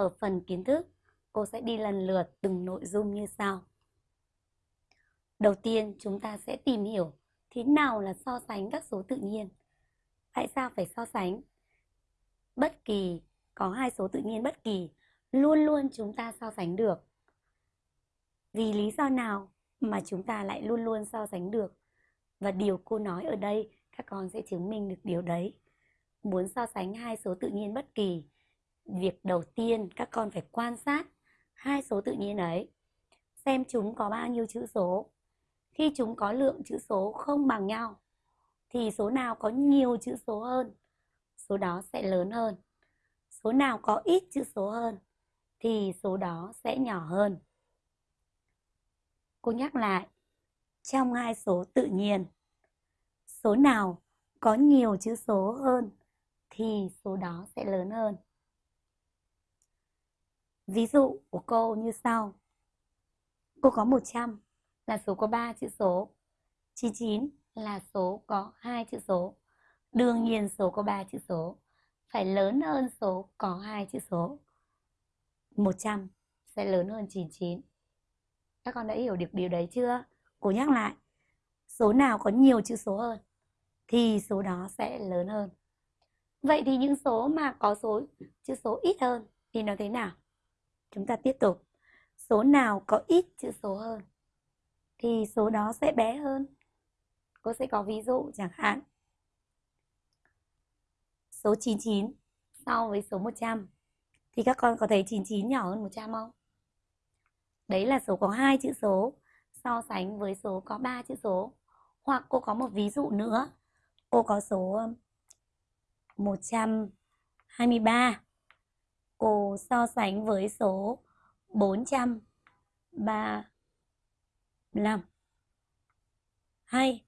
Ở phần kiến thức, cô sẽ đi lần lượt từng nội dung như sau. Đầu tiên, chúng ta sẽ tìm hiểu thế nào là so sánh các số tự nhiên. Tại sao phải so sánh? Bất kỳ, có hai số tự nhiên bất kỳ, luôn luôn chúng ta so sánh được. Vì lý do nào mà chúng ta lại luôn luôn so sánh được? Và điều cô nói ở đây, các con sẽ chứng minh được điều đấy. Muốn so sánh hai số tự nhiên bất kỳ, việc đầu tiên các con phải quan sát hai số tự nhiên ấy. Xem chúng có bao nhiêu chữ số. Khi chúng có lượng chữ số không bằng nhau, thì số nào có nhiều chữ số hơn, số đó sẽ lớn hơn. Số nào có ít chữ số hơn, thì số đó sẽ nhỏ hơn. Cô nhắc lại, trong hai số tự nhiên, số nào có nhiều chữ số hơn thì số đó sẽ lớn hơn. Ví dụ của cô như sau. Cô có 100 là số có 3 chữ số. 99 là số có 2 chữ số. Đương nhiên số có 3 chữ số phải lớn hơn số có 2 chữ số. 100 sẽ lớn hơn 99. Các con đã hiểu được điều đấy chưa? Cô nhắc lại. Số nào có nhiều chữ số hơn thì số đó sẽ lớn hơn. Vậy thì những số mà có số, chữ số ít hơn thì nó thế nào? Chúng ta tiếp tục. Số nào có ít chữ số hơn thì số đó sẽ bé hơn. Cô sẽ có ví dụ chẳng hạn. Số 99 so với số 100 thì các con có thấy 99 nhỏ hơn 100 không? Đấy là số có hai chữ số so sánh với số có 3 chữ số. Hoặc cô có một ví dụ nữa. Cô có số um, 123. Cô so sánh với số 435. Hay